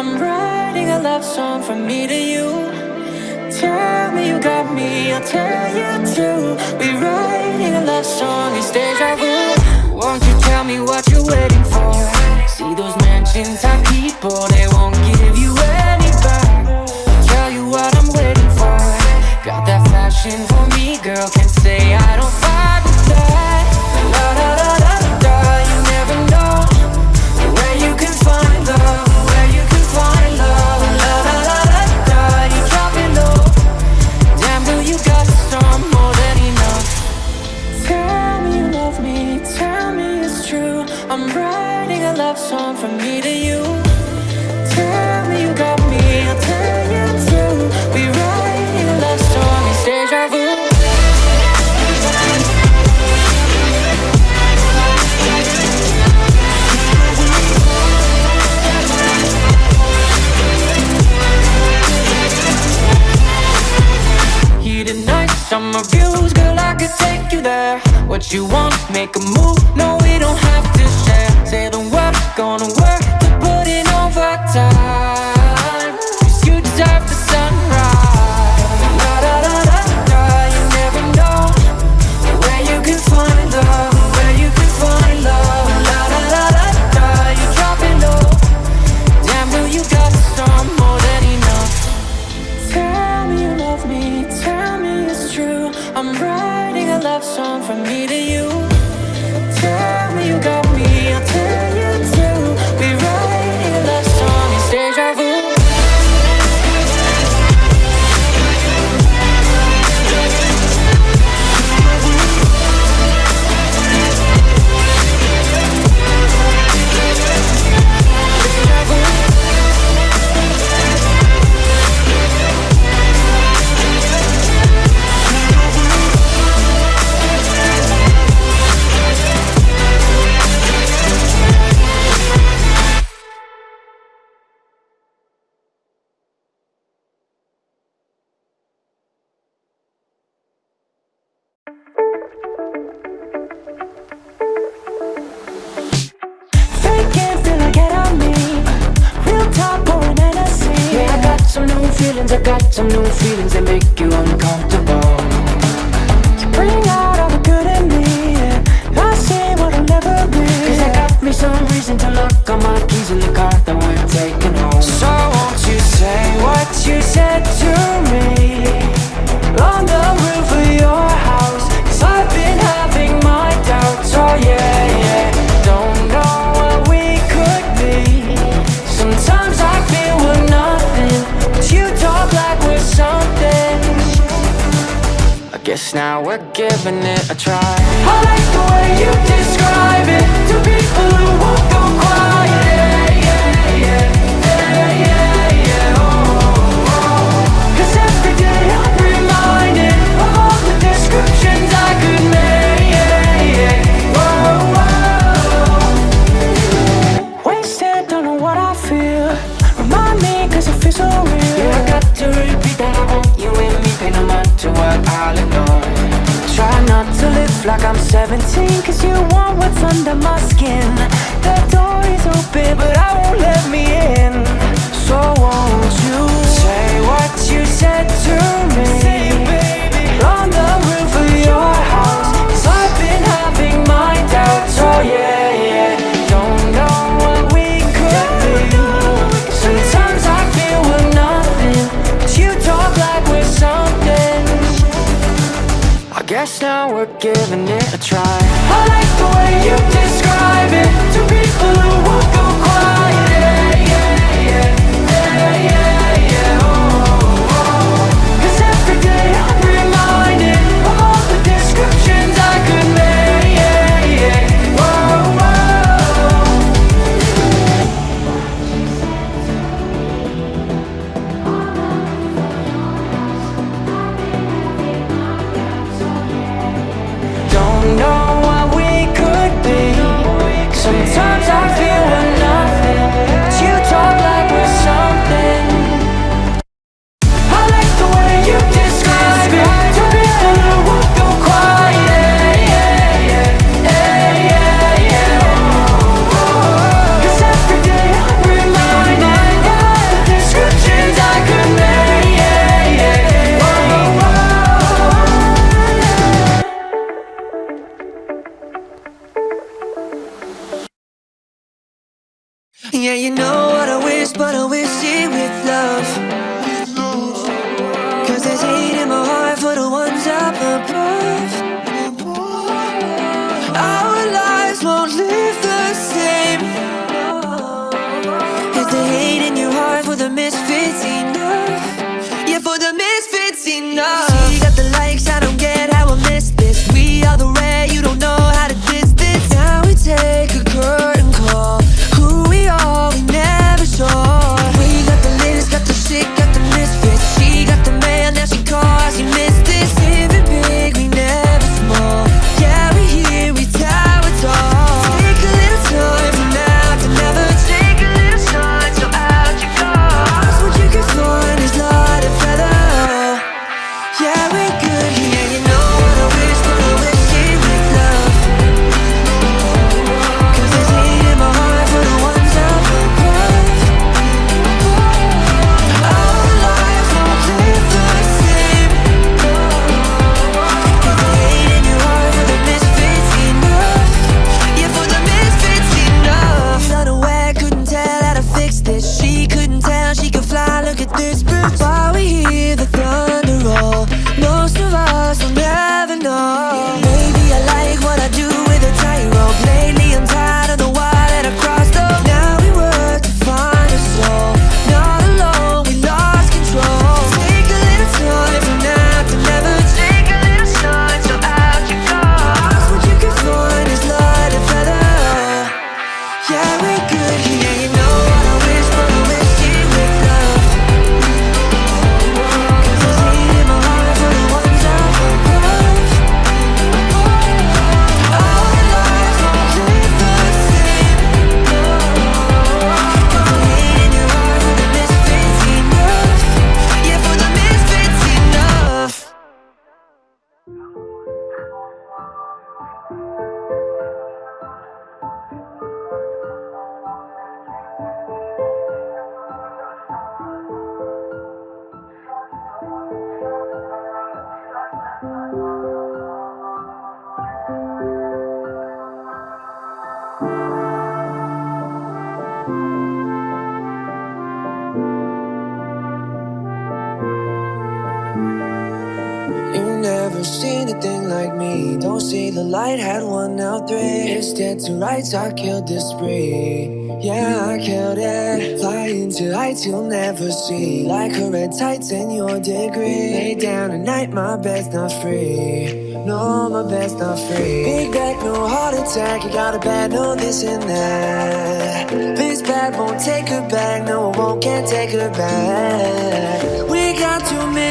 I'm writing a love song from me to you. Tell me you got me, I'll tell you too. We're writing a love song, it's deja vu. you want, make a move. No, we don't have to share. Say the word, gonna work. some new feelings and Guess now we're giving it a try. I like the way you describe it. To people who won't go quiet. like I'm 17 Cause you want what's under my skin. The door is open but I won't let me in. So won't you Say what you said to me? the hate in your heart for the misfits enough. Yeah, for the misfits enough. Like me. Don't see the light, had one now three. It's dead to rights, I killed this spree. Yeah, I killed it. Flying to heights you'll never see. Like a red tights in your degree. Lay down at night, my bed's not free. No, my bed's not free. Big back, no heart attack. You got a bad, no this and that. This bad won't take her back. No, it won't, can't take her back.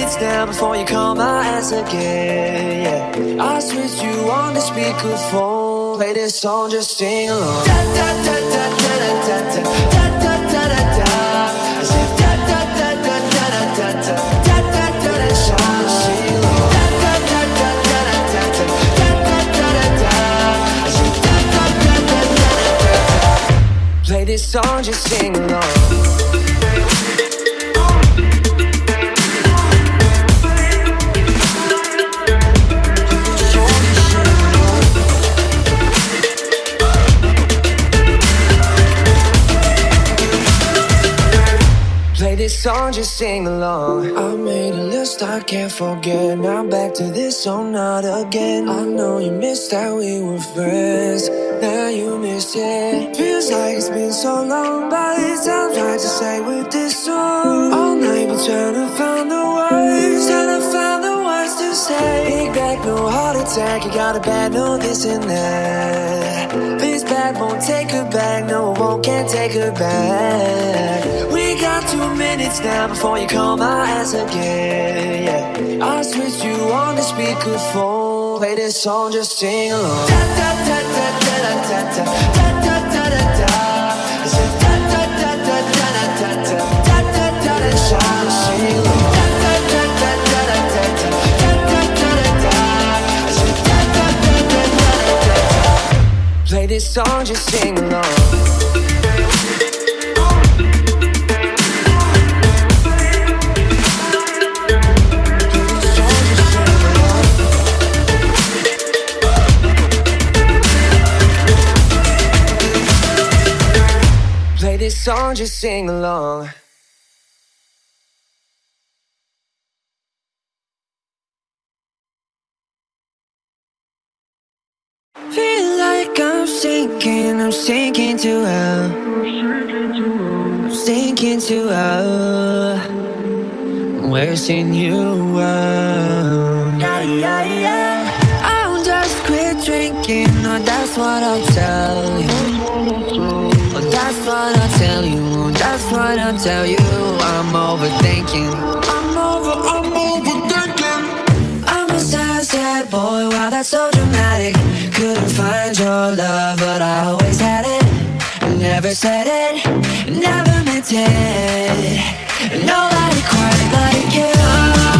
Minutes now before you call my ass again. Yeah, I switched you on the speakerphone. Play this song, just sing along. Da da da da da da da da da da da da. I da da da da da da da da da da da da. Da da da da da da da da da da. Play this song, just sing along. This song, just sing along. I made a list I can't forget. Now back to this song, not again. I know you missed that we were friends. Now you miss it. Feels like it's been so long, but it's time trying to say with this song. All night we're trying to find the words, trying to find the words to say. Big back, no heart attack. You got a bad, no this and that. This bad won't take her back. No, it won't, can't take her back. Two minutes now before you call my ass again. Yeah, I switched you on the speakerphone. Play this song, just sing along. Da da da da da da da da da da da da. Da da da da da da da da da da da da. Play this song, just sing along. Song, just sing along. Feel like I'm sinking, I'm sinking to hell. I'm sinking to a wishing you were. Yeah, yeah, yeah. I'll just quit drinking, oh, that's what I'll tell you. What I'll tell you. I'm overthinking. I'm over, I'm overthinking. I'm a sad, sad boy, wow, that's so dramatic. Couldn't find your love, but I always had it. Never said it, never meant it. Nobody quite like you.